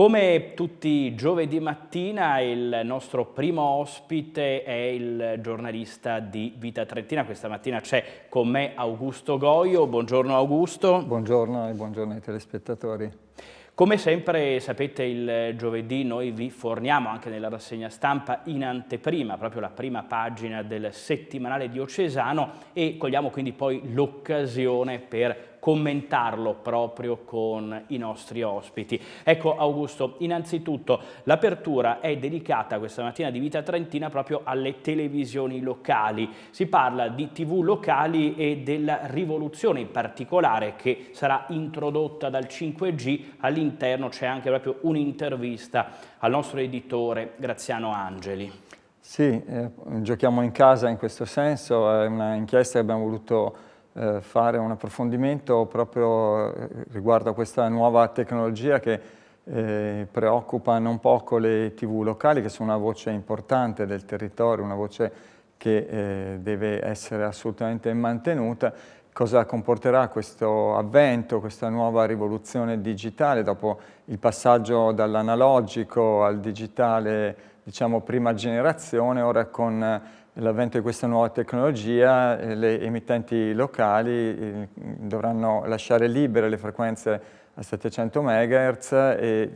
Come tutti i giovedì mattina il nostro primo ospite è il giornalista di Vita Trentina. Questa mattina c'è con me Augusto Goio. Buongiorno Augusto. Buongiorno e buongiorno ai telespettatori. Come sempre sapete il giovedì noi vi forniamo anche nella rassegna stampa in anteprima, proprio la prima pagina del settimanale diocesano e cogliamo quindi poi l'occasione per commentarlo proprio con i nostri ospiti. Ecco Augusto, innanzitutto l'apertura è dedicata questa mattina di Vita Trentina proprio alle televisioni locali. Si parla di tv locali e della rivoluzione in particolare che sarà introdotta dal 5G. All'interno c'è anche proprio un'intervista al nostro editore Graziano Angeli. Sì, eh, giochiamo in casa in questo senso, è una inchiesta che abbiamo voluto eh, fare un approfondimento proprio eh, riguardo a questa nuova tecnologia che eh, preoccupa non poco le tv locali che sono una voce importante del territorio, una voce che eh, deve essere assolutamente mantenuta. Cosa comporterà questo avvento, questa nuova rivoluzione digitale dopo il passaggio dall'analogico al digitale, diciamo prima generazione, ora con l'avvento di questa nuova tecnologia eh, le emittenti locali eh, dovranno lasciare libere le frequenze a 700 MHz e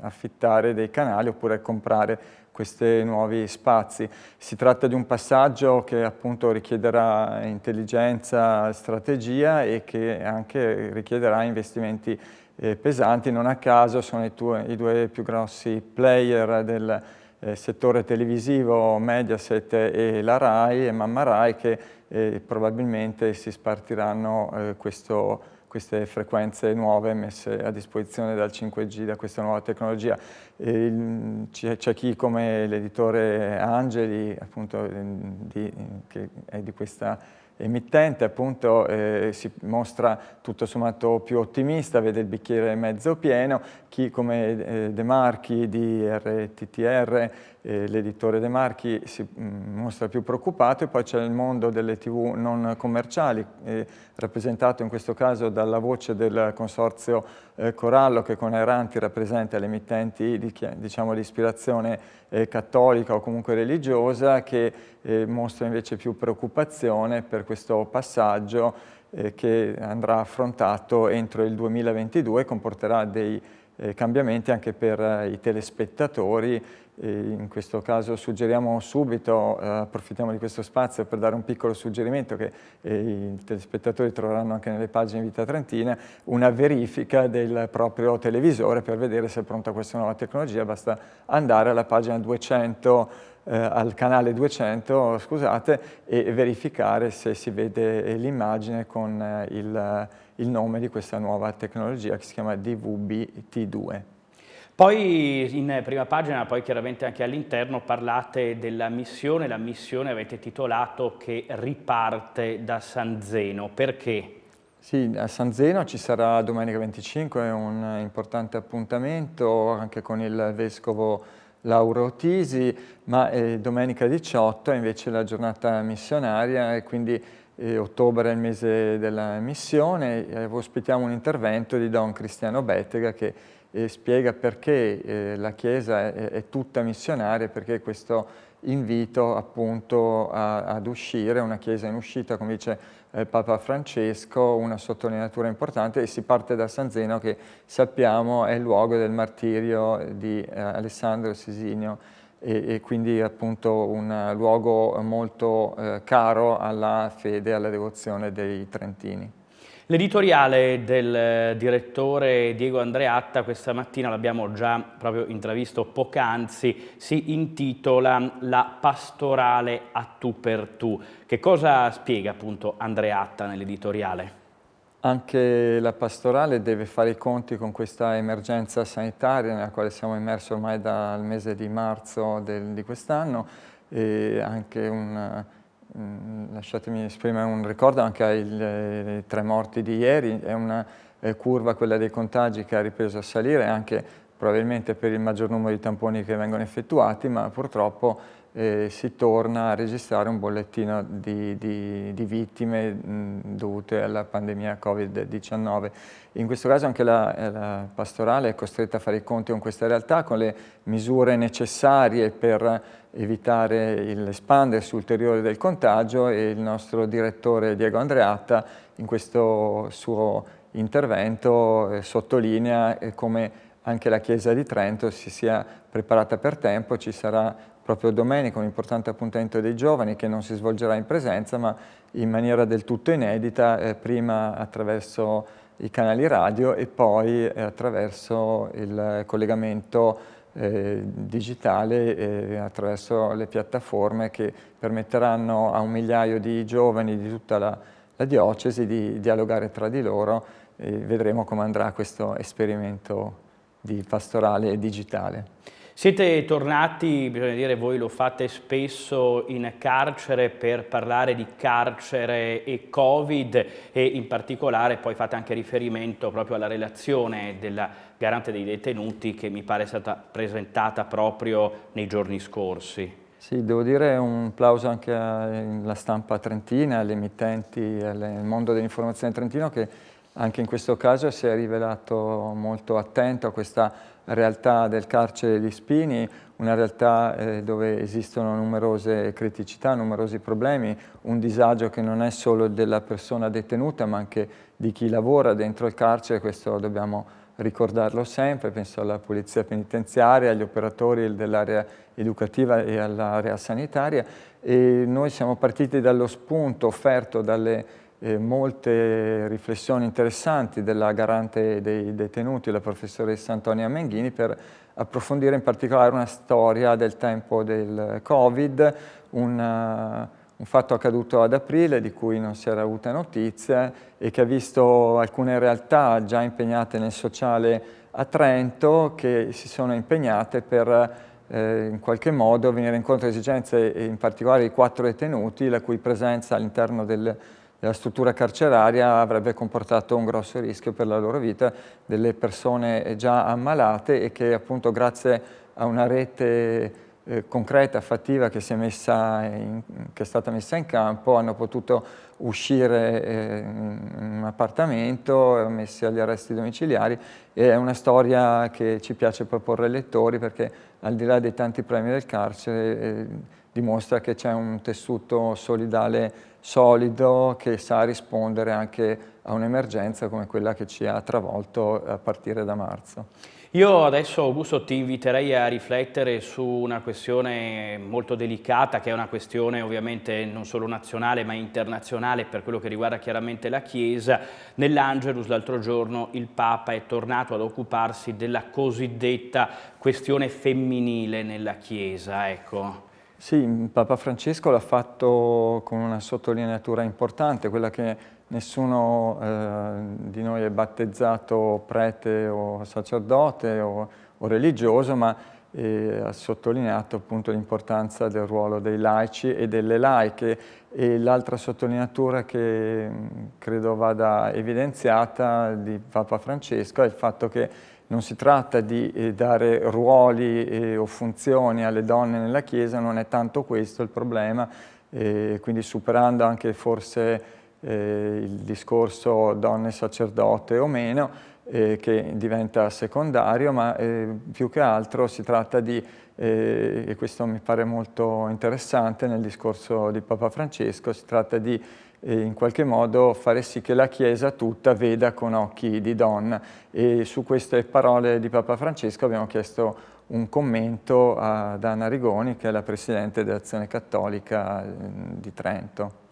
affittare dei canali oppure comprare questi nuovi spazi. Si tratta di un passaggio che appunto richiederà intelligenza, strategia e che anche richiederà investimenti eh, pesanti. Non a caso sono i, i due più grossi player del eh, settore televisivo Mediaset e la RAI e Mamma RAI che eh, probabilmente si spartiranno eh, questo, queste frequenze nuove messe a disposizione dal 5G, da questa nuova tecnologia. C'è chi come l'editore Angeli, appunto, di, che è di questa emittente appunto eh, si mostra tutto sommato più ottimista, vede il bicchiere mezzo pieno, chi come eh, De Marchi di RTTR, eh, l'editore De Marchi, si mm, mostra più preoccupato e poi c'è il mondo delle tv non commerciali, eh, rappresentato in questo caso dalla voce del consorzio Corallo che con Erranti rappresenta le emittenti di, diciamo, di ispirazione cattolica o comunque religiosa che mostra invece più preoccupazione per questo passaggio che andrà affrontato entro il 2022 e comporterà dei eh, cambiamenti anche per eh, i telespettatori. in questo caso suggeriamo subito, eh, approfittiamo di questo spazio per dare un piccolo suggerimento che eh, i telespettatori troveranno anche nelle pagine Vita Trentina, una verifica del proprio televisore per vedere se è pronta questa nuova tecnologia, basta andare alla pagina 200 eh, al canale 200 scusate, e verificare se si vede l'immagine con eh, il, il nome di questa nuova tecnologia che si chiama DVB-T2. Poi in prima pagina, poi chiaramente anche all'interno, parlate della missione, la missione avete titolato che riparte da San Zeno, perché? Sì, a San Zeno ci sarà domenica 25, è un importante appuntamento anche con il Vescovo Lauro Tisi, ma eh, domenica 18 è invece la giornata missionaria e quindi eh, ottobre è il mese della missione. E ospitiamo un intervento di Don Cristiano Bettega che eh, spiega perché eh, la Chiesa è, è, tutta missionaria, perché questo invito appunto a, ad uscire, una Chiesa in uscita, come dice eh, Papa Francesco, una sottolineatura importante e si parte da San Zeno che sappiamo è il luogo del martirio di eh, Alessandro Sisinio e, e, quindi appunto un luogo molto eh, caro alla fede e alla devozione dei Trentini. L'editoriale del direttore Diego Andreatta questa mattina, l'abbiamo già proprio intravisto poc'anzi, si intitola La pastorale a tu per tu. Che cosa spiega appunto Andreatta nell'editoriale? Anche la pastorale deve fare i conti con questa emergenza sanitaria nella quale siamo immersi ormai dal mese di marzo del, di quest'anno e anche un lasciatemi esprimere un ricordo anche ai tre morti di ieri, è una curva quella dei contagi che ha ripreso a salire, anche probabilmente per il maggior numero di tamponi che vengono effettuati, ma purtroppo eh, si torna a registrare un bollettino di, di, di vittime mh, dovute alla pandemia Covid-19. In questo caso anche la, eh, la, pastorale è costretta a fare i conti con questa realtà, con le misure necessarie per evitare l'espandersi ulteriore del contagio e il nostro direttore Diego Andreatta in questo suo intervento eh, sottolinea eh, come anche la Chiesa di Trento si sia preparata per tempo, ci sarà proprio domenica un importante appuntamento dei giovani che non si svolgerà in presenza ma in maniera del tutto inedita, eh, prima attraverso i canali radio e poi eh, attraverso il collegamento eh, digitale eh, attraverso le piattaforme che permetteranno a un migliaio di giovani di tutta la, la diocesi di dialogare tra di loro e vedremo come andrà questo esperimento di pastorale digitale. Siete tornati, bisogna dire, voi lo fate spesso in carcere per parlare di carcere e Covid e in particolare poi fate anche riferimento proprio alla relazione della garante dei detenuti che mi pare è stata presentata proprio nei giorni scorsi. Sì, devo dire un plauso anche alla stampa trentina, alle emittenti, al mondo dell'informazione trentino che anche in questo caso si è rivelato molto attento a questa realtà del carcere di Spini, una realtà eh, dove esistono numerose criticità, numerosi problemi, un disagio che non è solo della persona detenuta ma anche di chi lavora dentro il carcere, questo dobbiamo ricordarlo sempre, penso alla polizia penitenziaria, agli operatori dell'area educativa e all'area sanitaria. E noi siamo partiti dallo spunto offerto dalle eh, molte riflessioni interessanti della garante dei detenuti, la professoressa Antonia Menghini, per approfondire in particolare una storia del tempo del Covid, una, un fatto accaduto ad aprile di cui non si era avuta notizia e che ha visto alcune realtà già impegnate nel sociale a Trento che si sono impegnate per eh, in qualche modo venire incontro alle esigenze in particolare di quattro detenuti la cui presenza all'interno del la struttura carceraria avrebbe comportato un grosso rischio per la loro vita, delle persone già ammalate e che appunto grazie a una rete concreta, fattiva che, in, che, è stata messa in campo hanno potuto uscire eh, in un appartamento, messi agli arresti domiciliari e è una storia che ci piace proporre ai lettori perché al di là dei tanti premi del carcere eh, dimostra che c'è un tessuto solidale solido che sa rispondere anche a un'emergenza come quella che ci ha travolto a partire da marzo. Io adesso Augusto ti inviterei a riflettere su una questione molto delicata che è una questione ovviamente non solo nazionale ma internazionale per quello che riguarda chiaramente la Chiesa. Nell'Angelus l'altro giorno il Papa è tornato ad occuparsi della cosiddetta questione femminile nella Chiesa. Ecco. Sì, Papa Francesco l'ha fatto con una sottolineatura importante, quella che nessuno eh, di noi è battezzato prete o sacerdote o, o religioso, ma eh, ha sottolineato appunto l'importanza del ruolo dei laici e delle laiche. E l'altra sottolineatura che credo vada evidenziata di Papa Francesco è il fatto che non si tratta di eh, dare ruoli eh, o funzioni alle donne nella Chiesa, non è tanto questo il problema, eh, quindi superando anche forse eh, il discorso donne sacerdote o meno, eh, che diventa secondario, ma eh, più che altro si tratta di, e questo mi pare molto interessante nel discorso di Papa Francesco, si tratta di e in qualche modo fare sì che la Chiesa tutta veda con occhi di donna e su queste parole di Papa Francesco abbiamo chiesto un commento ad Anna Rigoni che è la Presidente dell'Azione Cattolica di Trento.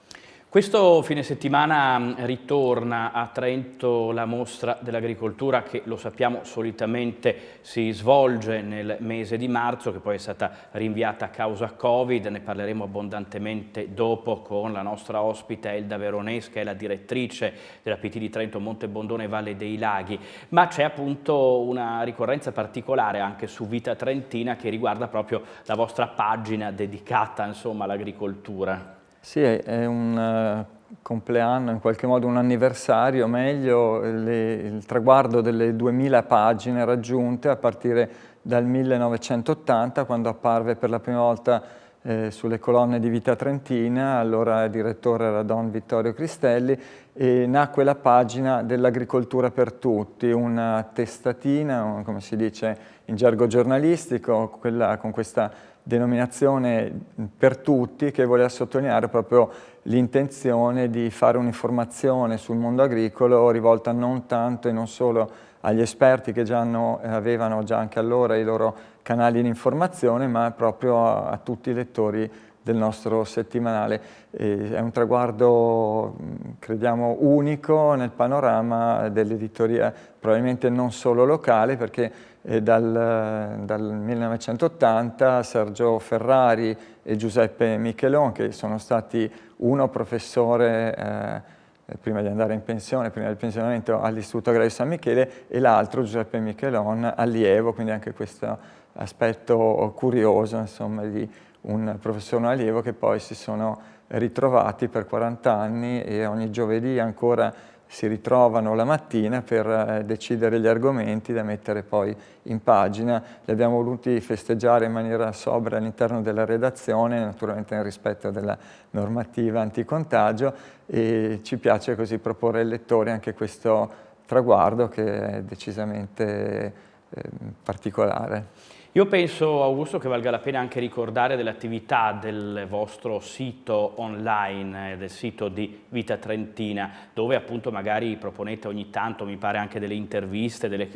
Questo fine settimana mm, ritorna a Trento la mostra dell'agricoltura che lo sappiamo solitamente si svolge nel mese di marzo che poi è stata rinviata a causa Covid, ne parleremo abbondantemente dopo con la nostra ospite Elda Veronese che è la direttrice della PT di Trento Monte Bondone Valle dei Laghi, ma c'è appunto una ricorrenza particolare anche su Vita Trentina che riguarda proprio la vostra pagina dedicata all'agricoltura. Sì, è un uh, compleanno, in qualche modo un anniversario, meglio le, il traguardo delle 2000 pagine raggiunte a partire dal 1980 quando apparve per la prima volta eh, sulle colonne di Vita Trentina, allora direttore era Don Vittorio Cristelli, e nacque la pagina dell'agricoltura per tutti, una testatina, come si dice in gergo giornalistico, quella, con questa denominazione per tutti che voleva sottolineare proprio l'intenzione di fare un'informazione sul mondo agricolo rivolta non tanto e non solo agli esperti che già hanno, avevano già anche allora i loro canali di informazione, ma proprio a, a tutti i lettori del nostro settimanale. E è un traguardo, crediamo, unico nel panorama dell'editoria, probabilmente non solo locale, perché dal, dal, 1980 Sergio Ferrari e Giuseppe Michelon, che sono stati uno professore eh, prima di andare in pensione, prima del pensionamento all'Istituto Agrario San Michele, e l'altro Giuseppe Michelon allievo, quindi anche questo aspetto curioso insomma, di un professore allievo che poi si sono ritrovati per 40 anni e ogni giovedì ancora si ritrovano la mattina per eh, decidere gli argomenti da mettere poi in pagina. Li abbiamo voluti festeggiare in maniera sobria all'interno della redazione, naturalmente nel rispetto della normativa anticontagio e ci piace così proporre ai lettori anche questo traguardo che è decisamente eh, particolare. Io penso, Augusto, che valga la pena anche ricordare dell'attività del vostro sito online, eh, del sito di Vita Trentina, dove appunto magari proponete ogni tanto, mi pare, anche delle interviste, delle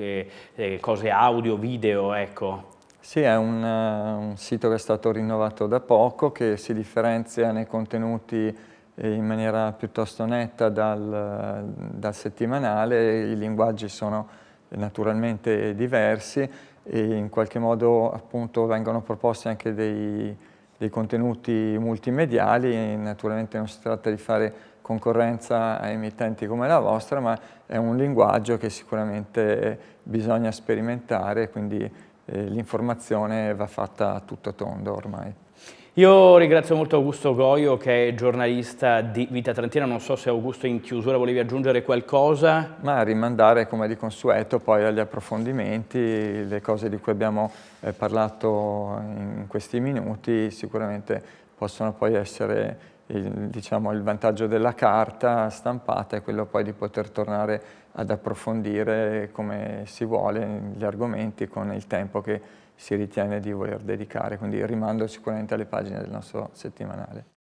eh, cose audio, video, ecco. Sì, è un, uh, un, sito che è stato rinnovato da poco, che si differenzia nei contenuti eh, in maniera piuttosto netta dal, dal settimanale, i linguaggi sono naturalmente diversi, e in qualche modo appunto vengono proposti anche dei, dei contenuti multimediali, naturalmente non si tratta di fare concorrenza a emittenti come la vostra, ma è un linguaggio che sicuramente bisogna sperimentare, quindi eh, l'informazione va fatta tutto tondo ormai. Io ringrazio molto Augusto Goio che è giornalista di Vita Trentina, non so se Augusto in chiusura volevi aggiungere qualcosa. Ma rimandare come di consueto poi agli approfondimenti, le cose di cui abbiamo eh, parlato in questi minuti sicuramente possono poi essere il, diciamo, il vantaggio della carta stampata e quello poi di poter tornare ad approfondire come si vuole gli argomenti con il tempo che si ritiene di voler dedicare, quindi rimando sicuramente alle pagine del nostro settimanale.